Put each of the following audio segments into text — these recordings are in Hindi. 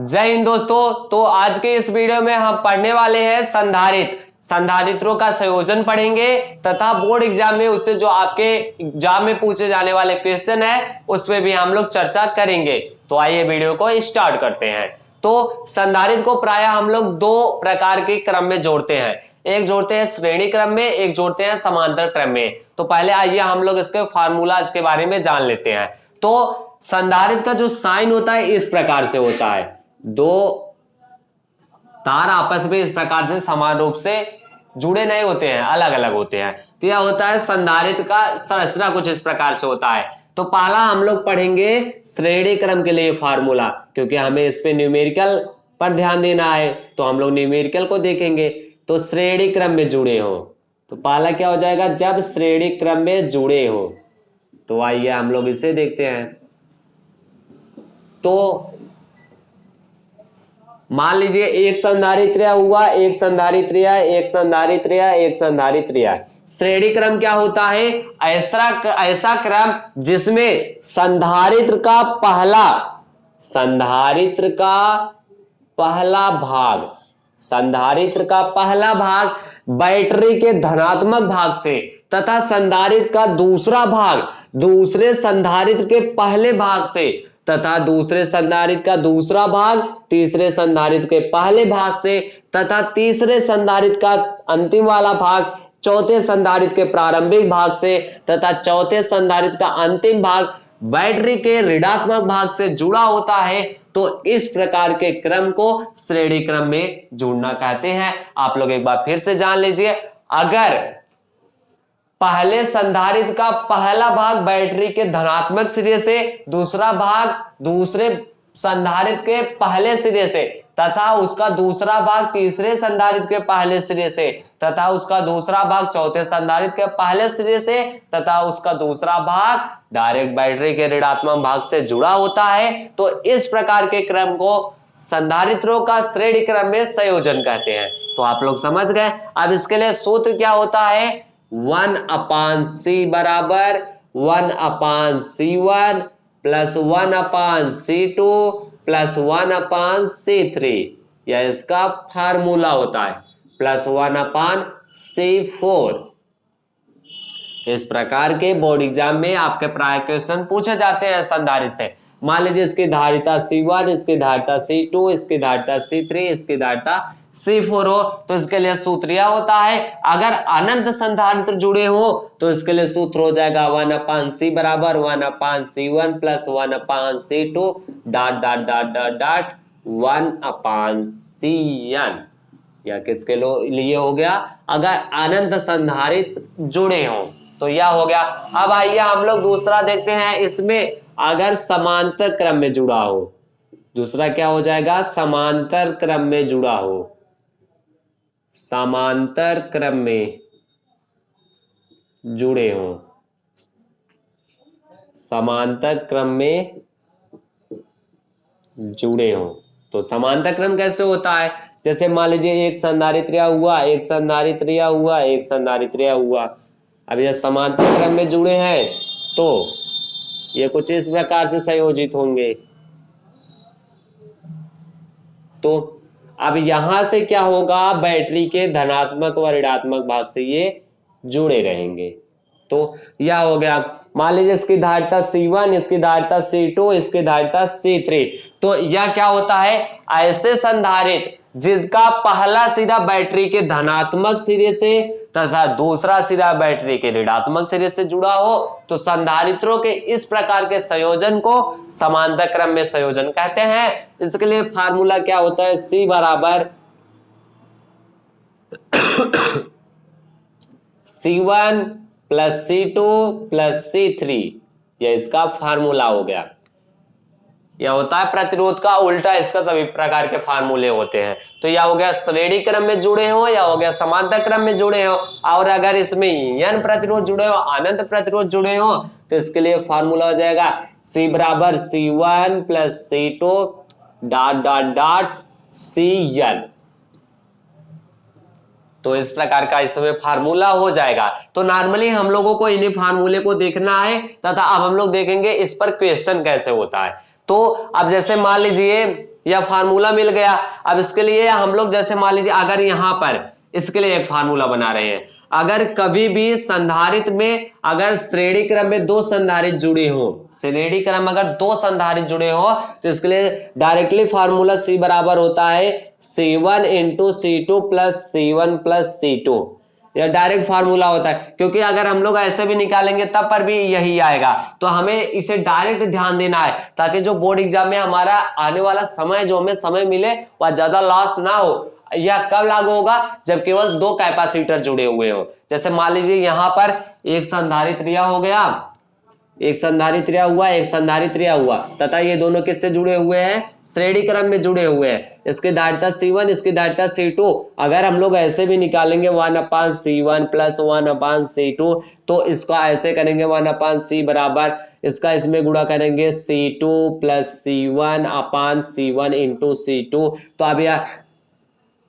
जय हिंद दोस्तों तो आज के इस वीडियो में हम पढ़ने वाले हैं संधारित संधारित्रों का संयोजन पढ़ेंगे तथा बोर्ड एग्ज़ाम में उससे जो आपके एग्ज़ाम में पूछे जाने वाले क्वेश्चन है उस पर भी हम लोग चर्चा करेंगे। तो आइए वीडियो को स्टार्ट करते हैं। तो संधारित को प्राय हम लोग दो प्रकार के क्रम में जोड़ते हैं। एक जोड़ते हैं श्रेणी क्रम में, एक जोड़ते हैं समांतर क्रम में। तो पहले आइए हम लोग इसके फार्मूला के बारे में जान लेते हैं। तो संधारित का जो साइन होता है, इस प्रकार से होता है। दो तार आपस में इस प्रकार से समान रूप से जुड़े नहीं होते हैं अलग अलग होते हैं। तो यह होता है संधारित का संरचना कुछ इस प्रकार से होता है। तो पहला हम लोग पढ़ेंगे श्रेणी क्रम के लिए फार्मूला, क्योंकि हमें इस पे न्यूमेरिकल पर ध्यान देना है तो हम लोग न्यूमेरिकल को देखेंगे। तो श्रेणी क्रम में जुड़े हो। तो पहला क्या हो जाएगा, जब श्रेणी क्रम में जुड़े हो तो आइए हम लोग इसे देखते हैं। तो मान लीजिए एक संधारित्र हुआ, एक संधारित्र एक संधारित्र एक संधारित्र श्रेणी क्रम क्या होता है? ऐसा ऐसा क्रम जिसमें संधारित्र का पहला, संधारित्र का पहला भाग, संधारित्र का पहला भाग बैटरी के धनात्मक भाग से तथा संधारित्र का दूसरा भाग, दूसरे संधारित्र के पहले भाग से तथा दूसरे संधारित्र का दूसरा भाग तीसरे संधारित्र के पहले भाग से तथा तीसरे संधारित्र का अंतिम वाला भाग चौथे संधारित्र के प्रारंभिक भाग से तथा चौथे संधारित का अंतिम भाग बैटरी के ऋणात्मक भाग से जुड़ा होता है तो इस प्रकार के क्रम को श्रेणी क्रम में जुड़ना कहते हैं। आप लोग एक बार फिर से जान लीजिए। अगर पहले संधारित्र का पहला भाग बैटरी के धनात्मक सिरे से, दूसरा भाग दूसरे संधारित्र के पहले सिरे से, तथा उसका दूसरा भाग तीसरे संधारित के पहले सिरे से, तथा उसका दूसरा भाग चौथे संधारित के पहले सिरे से, तथा उसका दूसरा भाग डायरेक्ट बैटरी के ऋणात्मक भाग से जुड़ा होता है। तो इस प्रकार के क्रम को संधारित्रों का श्रेणी क्रम में संयोजन कहते हैं। तो आप लोग समझ गए? अब इसके लिए सूत्र क्या होता है? वन अपान सी बराबर, one upon C one, plus one upon C two, plus one upon C three. यह इसका फार्मूला होता है। Plus one upon C four. इस प्रकार के बोर्ड एग्ज़ाम में आपके प्राय क्वेश्चन पूछे जाते हैं संधारित से। मान लीजिए इसकी धारिता सी वन, इसकी धारिता सी टू, इसकी धारिता सी थ्री, इसकी धारिता सी फोर हो तो इसके लिए सूत्र यह होता है, अगर अनंत संधारित्र जुड़े हो तो इसके लिए सूत्र हो जाएगा वन अपान सी बराबर, one upon C one plus one upon C two dot dot dot dot dot one upon C N या किसके लिए हो गया? अगर अनंत संधारित जुड़े हो तो यह हो गया। अब आइए हम लोग दूसरा देखते हैं, इसमें अगर समांतर क्रम में जुड़ा हो, दूसरा क्या हो जाएगा? समांतर क्रम में जुड़ा हो। समांतर क्रम में जुड़े हो। समांतर क्रम में जुड़े हो। तो समांतर क्रम कैसे होता है? जैसे मान लीजिए एक संधारित्रिया हुआ, एक संधारित्रिया हुआ, एक संधारित्रिया हुआ। अब ये समांतर क्रम में जुड़े हैं तो ये कुछ इस प्रकार से संयोजित होंगे। तो अब यहाँ से क्या होगा? बैटरी के धनात्मक व ऋणात्मक भाग से ये जुड़े रहेंगे। तो यह हो गया। मान लीजिए इसकी धारिता C1 इसकी धारिता C2 इसकी धारिता C3 तो यह क्या होता है? ऐसे संधारित, जिसका पहला सीधा बैटरी के धनात्मक सिरे से तथा दूसरा सिरा बैटरी के ऋणात्मक सिरे से जुड़ा हो तो संधारित्रों के इस प्रकार के संयोजन को समांतर क्रम में संयोजन कहते हैं। इसके लिए फार्मूला क्या होता है? सी बराबर C one plus C two plus C three. यह इसका फार्मूला हो गया। यह होता है प्रतिरोध का उल्टा इसका सभी प्रकार के फार्मूले होते हैं। तो यह हो गया श्रेणी क्रम में जुड़े हो, या हो गया समांतर क्रम में जुड़े हो, और अगर इसमें यन प्रतिरोध जुड़े हो, अनंत प्रतिरोध जुड़े हो तो इसके लिए फार्मूला हो जाएगा सी बराबर C one plus C two dot dot dot C N तो इस प्रकार का इसमें फार्मूला हो जाएगा। तो नॉर्मली हम लोगों को इन्हीं फार्मूले को देखना है तथा अब हम लोग देखेंगे इस पर क्वेश्चन कैसे होता है। तो अब जैसे मान लीजिए, यह फार्मूला मिल गया। अब इसके लिए हम लोग जैसे मान लीजिए, अगर यहाँ पर इसके लिए एक फार्मूला बना रहे हैं। अगर कभी भी संधारित में, अगर श्रेणी क्रम में दो संधारित जुड़े हो, श्रेणी क्रम अगर दो संधारित जुड़े हो तो इसके लिए डायरेक्टली फार्मूला सी बराबर होता है C one into C two plus C one plus C two यह डायरेक्ट फार्मूला होता है। क्योंकि अगर हम लोग ऐसे भी निकालेंगे, तब पर भी यही आएगा। तो हमें इसे डायरेक्ट ध्यान देना है, ताकि जो बोर्ड एग्ज़ाम में हमारा आने वाला समय, जो हमें समय मिले, वह ज़्यादा लॉस ना हो। यह कब लागू होगा? जब केवल दो कैपेसिटर जुड़े हुए हो। जैसे मान लीजिए यहाँ पर एक संधारित्र हो गया। एक संधारित्र हुआ, एक संधारित्र हुआ। तथा ये दोनों किससे जुड़े हुए हैं? श्रेणी क्रम में जुड़े हुए हैं। इसकी धारिता सी इसकी धारिता सी अगर हम लोग ऐसे भी निकालेंगे one upon C one plus one upon C two तो इसका ऐसे करेंगे वन अपान सी बराबर। इसका इसमें गुणा करेंगे C two plus C one upon C one into C two तो अब यह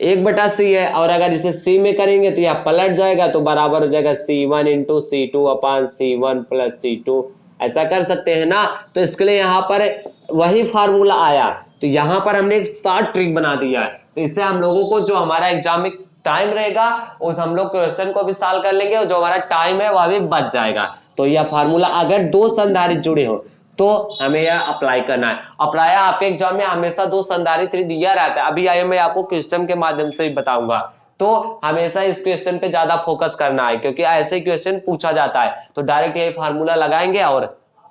एक बटा सी है, और अगर इसे सी में करेंगे तो यह पलट जाएगा तो बराबर हो जाएगा C one into C two upon C one plus C two ऐसा कर सकते हैं ना? तो इसके लिए यहाँ पर वही फार्मूला आया। तो यहाँ पर हमने एक स्टार्ट ट्रिक बना दिया है। तो इससे हम लोगों को जो हमारा एग्ज़ाम में टाइम रहेगा, उस हम लोग क्वेश्चन को भी सॉल्व कर लेंगे, और जो हमारा टाइम है, वह भी बच जाएगा। तो यह फार्मूला अगर दो संधारित जुड़े हो तो हमें यह अप्लाई करना है। अप्लाई आपके एग्ज़ाम में हमेशा दो संधारित्र दिया रहता है। अभी आइए मैं आपको क्वेश्चन के माध्यम से बताऊँगा। तो हमेशा इस क्वेश्चन पे ज़्यादा फोकस करना है, क्योंकि ऐसे क्वेश्चन पूछा जाता है। तो डायरेक्ट ये फार्मूला लगाएँगे और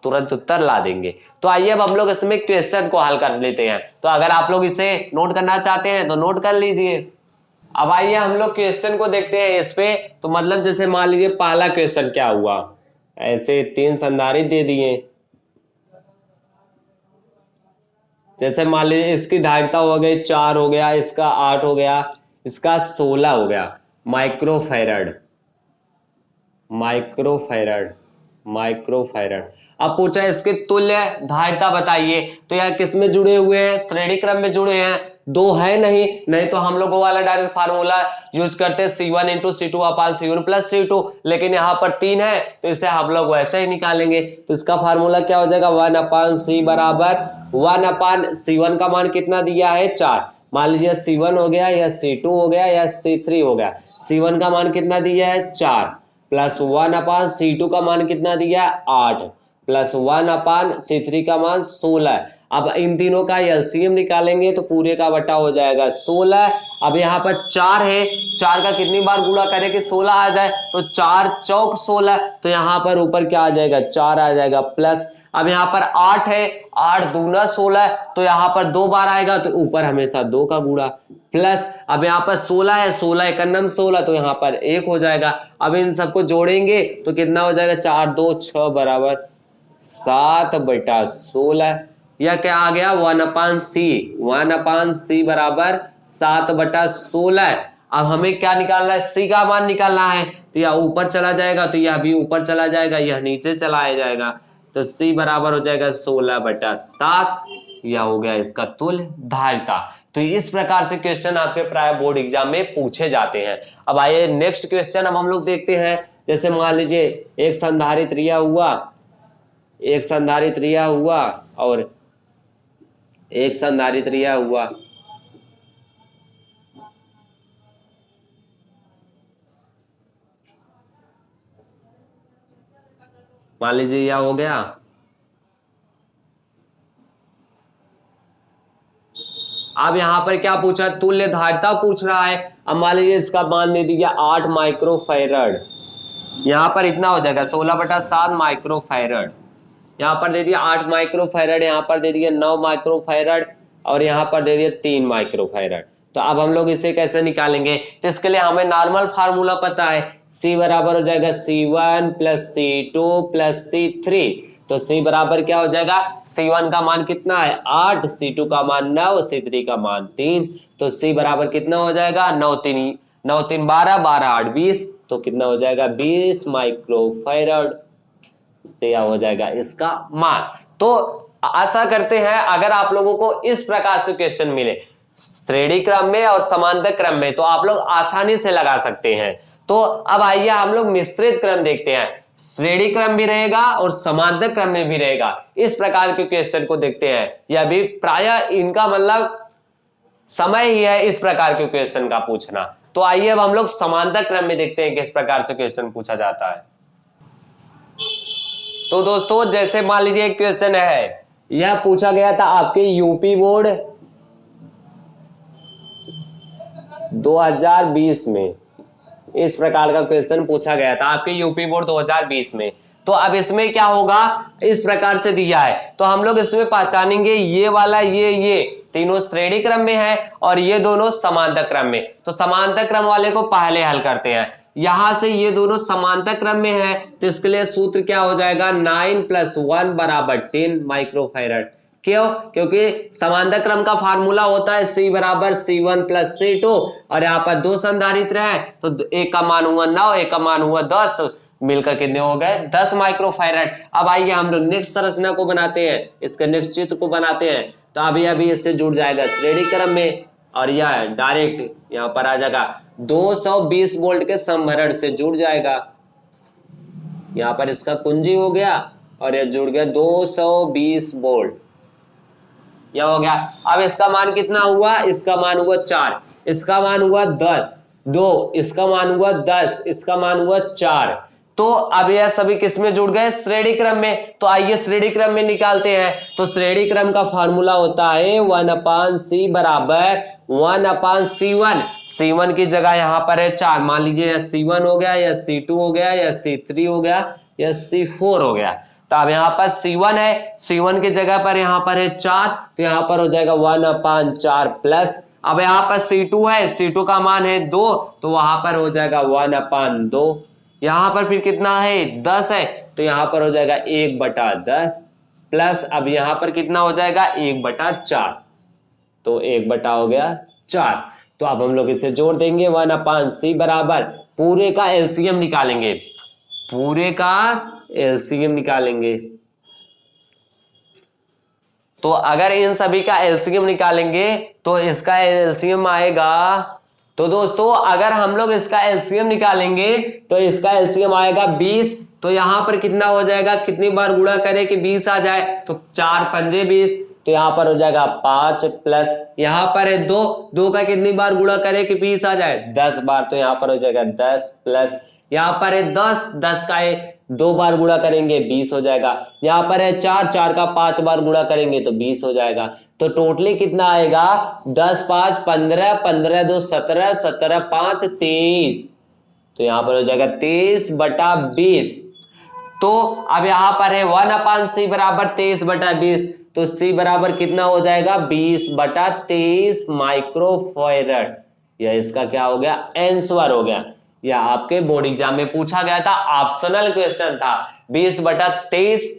तुरंत उत्तर ला देंगे। तो आइए अब हम लोग इसमें क्वेश्चन को हल कर लेते हैं। तो अगर आप लोग इसे नोट करना चाहते हैं तो नोट कर लीजिए। अब आइए हम लोग क्वेश्चन को देखते हैं इस पे। तो मतलब जैसे मान लीजिए पहला क्वेश्चन क्या हुआ? ऐसे तीन संधारित दे दिए। जैसे मान लीजिए इसकी धारिता हो गई, चार हो गया, इसका आठ हो गया, इसका सोलह हो गया। माइक्रोफेरड माइक्रोफेरड माइक्रोफेरड अब पूछा इसके तुल्य धारिता बताइए तो यह किसमें जुड़े हुए हैं? श्रेणी क्रम में जुड़े हैं। दो है नहीं नहीं तो हम लोगों वाला डायरेक्ट फार्मूला यूज़ करते C one into C two upon C one plus C two लेकिन यहाँ पर तीन है तो इसे हम लोग वैसे ही निकालेंगे। तो इसका फार्मूला क्या हो जाएगा? वन अपान सी बराबर वन अपान सी वन का मान कितना दिया है? चार। मान लीजिए सी वन हो गया, या सी टू हो गया, या सी थ्री हो गया। सी वन का मान कितना दिया है? चार। Plus one upon C two का मान कितना दिया? है आठ। Plus one upon C three का मान सोलह। अब इन तीनों का एलसीएम निकालेंगे तो पूरे का बटा हो जाएगा सोलह। अब यहाँ पर चार है। चार का कितनी बार गुणा करें कि सोलह आ जाए? तो चार चौक सोलह। तो यहाँ पर ऊपर क्या आ जाएगा? चार आ जाएगा प्लस। अब यहाँ पर आठ है। आठ दूना सोलह। तो यहाँ पर दो बार आएगा तो ऊपर हमेशा दो का गुड़ा प्लस। अब यहाँ पर सोलह है। सोलह एकन्नम सोलह। तो यहाँ पर एक हो जाएगा। अब इन सबको जोड़ेंगे तो कितना हो जाएगा? चार, दो छ बराबर सात बटा सोलह। यह क्या आ गया? One upon C. One upon C बराबर सात बटा सोलह। अब हमें क्या निकालना है? सी का मान निकालना है। तो यह ऊपर चला जाएगा तो यह भी ऊपर चला जाएगा, यह नीचे चलाया जाएगा। तो सी बराबर हो जाएगा सोलह बटा सात। यह हो गया इसका तुल धारिता तो इस प्रकार से क्वेश्चन आपके प्राय बोर्ड एग्ज़ाम में पूछे जाते हैं। अब आइए नेक्स्ट क्वेश्चन अब हम लोग देखते हैं। जैसे मान लीजिए, एक संधारित रिया हुआ, एक संधारित रिया हुआ, और एक संधारित रिया हुआ। मान लीजिए यह हो गया। अब यहाँ पर क्या पूछा तुल्य धारिता पूछ रहा है। अब मान लीजिए इसका मान दे दिया आठ माइक्रोफेरड। यहाँ पर इतना हो जाएगा, सोलह बटा सात माइक्रोफेरड। यहाँ पर दे दिया आठ माइक्रोफेरड यहाँ पर दे दिया नौ माइक्रोफेरड और यहाँ पर दे दिया तीन माइक्रोफेरड तो अब हम लोग इसे कैसे निकालेंगे? तो इसके लिए हमें नॉर्मल फार्मूला पता है। C बराबर हो जाएगा C one plus C two plus C three तो C बराबर क्या हो जाएगा? C1 का मान कितना है? आठ। C2 का मान नौ C3 का मान तीन। तो C बराबर कितना हो जाएगा? नौ तीन। नौ तीन बारह बारह आठ बीस। तो कितना हो जाएगा? बीस माइक्रोफेरड से यह हो जाएगा इसका मान। तो आशा करते हैं, अगर आप लोगों को इस प्रकार से क्वेश्चन मिले, श्रेणी क्रम में और समांतर क्रम में तो आप लोग आसानी से लगा सकते हैं। तो अब आइए हम लोग मिश्रित क्रम देखते हैं। श्रेणी क्रम भी रहेगा और समांतर क्रम में भी रहेगा। इस प्रकार के क्वेश्चन को देखते हैं। यह भी प्राय इनका मतलब समय ही है इस प्रकार के क्वेश्चन का पूछना। तो आइए अब हम लोग समांतर क्रम में देखते हैं किस प्रकार से क्वेश्चन पूछा जाता है। तो दोस्तों, जैसे मान लीजिए एक क्वेश्चन है। यह पूछा गया था आपके यूपी बोर्ड 2020 में। इस प्रकार का क्वेश्चन पूछा गया था। आपके यूपी बोर्ड 2020 में। तो अब इसमें क्या होगा? इस प्रकार से दिया है। तो हम लोग इसमें पहचानेंगे ये वाला, ये ये। तीनों श्रेणी क्रम में है और ये दोनों समांतर क्रम में। तो समांतर क्रम वाले को पहले हल करते हैं। यहाँ से ये दोनों समांतर क्रम में है तो इसके लिए सूत्र क्या हो जाएगा? नाइन प्लस वन बराबर टेन माइक्रोफेरड। क्यों? क्योंकि समांतर क्रम का फार्मूला होता है सी बराबर C one plus C two. और यहाँ पर दो संधारित्र है तो एक का मान हुआ नौ, एक का मान हुआ दस। मिलकर कितने हो गए? दस माइक्रोफेरेड अब आइए हम लोग नेक्स्ट संरचना को बनाते हैं। इसके नेक्स्ट चित्र को बनाते हैं। तो अभी अभी इससे जुड़ जाएगा श्रेणी क्रम में और यह डायरेक्ट यहाँ पर आ जाएगा। 220 वोल्ट के संभरण से जुड़ जाएगा। यहाँ पर इसका कुंजी हो गया और यह जुड़ गया 220 वोल्ट यह हो गया। अब इसका मान कितना हुआ? इसका मान हुआ चार। इसका मान हुआ दस। दो। इसका मान हुआ दस। इसका मान हुआ चार। तो अब यह सभी किसमें जुड़ गए? श्रेणी क्रम में। तो आइए श्रेणी क्रम में निकालते हैं। तो श्रेणी क्रम का फॉर्मूला होता है वन अपान सी बराबर one upon C one. C one की जगह यहाँ पर है चार। मान लीजिए या सी वन हो गया या सी टू हो गया या सी थ्री हो गया या सी फोर हो गया। तो अब यहाँ पर सी वन है। सी वन की जगह पर यहाँ पर है चार। तो यहाँ पर हो जाएगा वन अपान चार प्लस। अब यहाँ पर सी टू है। सी टू का मान है दो। तो वहाँ पर हो जाएगा वन अपान दो। यहाँ पर फिर कितना है? दस है। तो यहाँ पर हो जाएगा एक बटा दस प्लस अब यहाँ पर कितना हो जाएगा? एक बटा चार। तो एक बटा हो गया चार। तो अब हम लोग इसे जोड़ देंगे। वन अपान सी बराबर। पूरे का एलसीएम निकालेंगे। पूरे का एलसीएम निकालेंगे। तो अगर इन सभी का एलसीएम निकालेंगे तो इसका एलसीएम आएगा तो दोस्तों, अगर हम लोग इसका एलसीएम निकालेंगे तो इसका एलसीएम आएगा 20 तो यहाँ पर कितना हो जाएगा? कितनी बार गुणा करें कि 20 आ जाए? तो चार पंजे बीस। तो यहाँ पर हो जाएगा पाँच प्लस। यहाँ पर है दो। दो का कितनी बार गुणा करें कि बीस आ जाए? दस बार। तो यहाँ पर हो जाएगा दस प्लस। यहाँ पर है दस दस का है, दो बार गुणा करेंगे, बीस हो जाएगा। यहाँ पर है चार चार का पाँच बार गुणा करेंगे तो बीस हो जाएगा। तो टोटली कितना आएगा? दस, पाँच, पंद्रह पंद्रह, दो, सत्रह सत्रह, पाँच, तेईस। तो यहाँ पर हो जाएगा तेईस बटा बीस। तो अब यहाँ पर है वन अपान सी बराबर तेईस बटा बीस। तो सी बराबर कितना हो जाएगा? बीस बटा तेईस माइक्रोफेरड। यह इसका क्या हो गया? एंसवर हो गया। या आपके बोर्ड एग्ज़ाम में पूछा गया था ऑप्शनल क्वेश्चन था। बीस बटा तेईस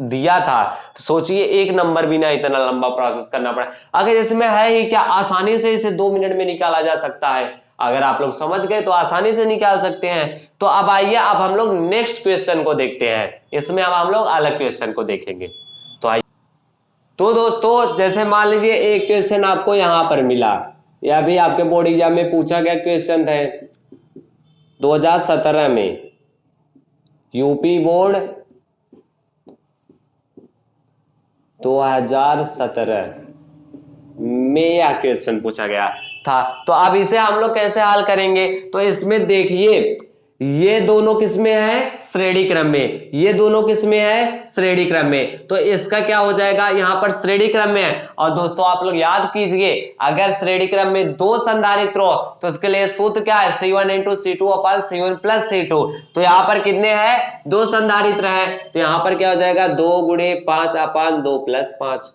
दिया था। तो सोचिए, एक नंबर भी ना इतना लंबा प्रोसेस करना पड़ा। अगर इसमें है ही क्या, आसानी से इसे दो मिनट में निकाला जा सकता है? अगर आप लोग समझ गए तो आसानी से निकाल सकते हैं। तो अब आइए, अब हम लोग नेक्स्ट क्वेश्चन को देखते हैं। इसमें अब हम लोग अलग क्वेश्चन को देखेंगे। तो आइए। तो दोस्तों, जैसे मान लीजिए, एक क्वेश्चन आपको यहाँ पर मिला। या भी आपके बोर्ड एग्ज़ाम में पूछा गया क्वेश्चन है। 2017 में यूपी बोर्ड 2017 में यह क्वेश्चन पूछा गया था। तो अब इसे हम लोग कैसे हल करेंगे? तो इसमें देखिए ये दोनों किसमें है? श्रेणी क्रम में। ये दोनों किसमें है? श्रेणी क्रम में। तो इसका क्या हो जाएगा? यहाँ पर श्रेणी क्रम में है। और दोस्तों, आप लोग याद कीजिए, अगर श्रेणी क्रम में दो संधारित्र हो तो इसके लिए सूत्र क्या है? C one into C two upon C one plus C two तो यहाँ पर कितने हैं? दो संधारित्र है। तो यहाँ पर क्या हो जाएगा? दो गुणे पाँच अपान दो प्लस पाँच।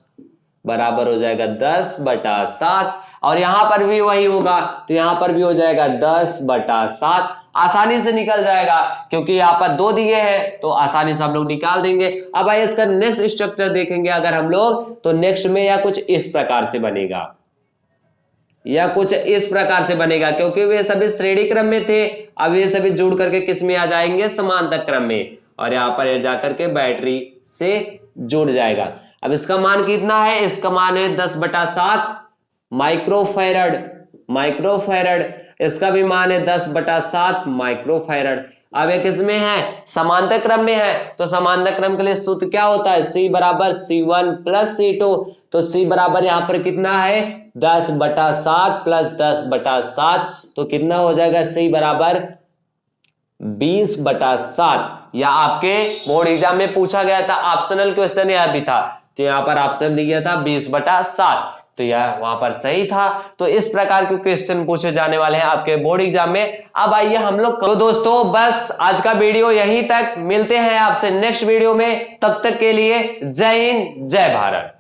बराबर हो जाएगा दस बटा सात। और यहाँ पर भी वही होगा। तो यहाँ पर भी हो जाएगा दस बटा सात। आसानी से निकल जाएगा, क्योंकि यहाँ पर दो दिए हैं तो आसानी से हम लोग निकाल देंगे। अब आइए इसका नेक्स्ट स्ट्रक्चर देखेंगे अगर हम लोग तो नेक्स्ट में या कुछ इस प्रकार से बनेगा। या कुछ इस प्रकार से बनेगा, क्योंकि वे सभी श्रेणी क्रम में थे, अब ये सभी जुड़ करके किसमें आ जाएँगे? समांतर क्रम में। और यहाँ पर जाकर के बैटरी से जुड़ जाएगा। अब इसका मान कितना है? इसका मान है दस बटा सात माइक्रोफेरड माइक्रोफेरड इसका भी मान है दस बटा सात माइक्रोफेरड। अब एक इसमें है? समांतर क्रम में है। तो समांतर क्रम के लिए सूत्र क्या होता है? सी बराबर C one plus C two तो सी बराबर यहाँ पर कितना है? दस बटा सात प्लस दस बटा सात। तो कितना हो जाएगा? सी बराबर बीस बटा सात। या आपके बोर्ड एग्ज़ाम में पूछा गया था ऑप्शनल क्वेश्चन यह भी था। तो यहाँ पर ऑप्शन दिया था बीस बटा सात। तो यह वहाँ पर सही था। तो इस प्रकार के क्वेश्चन पूछे जाने वाले हैं आपके बोर्ड एग्ज़ाम में। अब आइए हम लोग तो दोस्तों, बस आज का वीडियो यहीं तक। मिलते हैं आपसे नेक्स्ट वीडियो में। तब तक के लिए जय हिंद, जय भारत।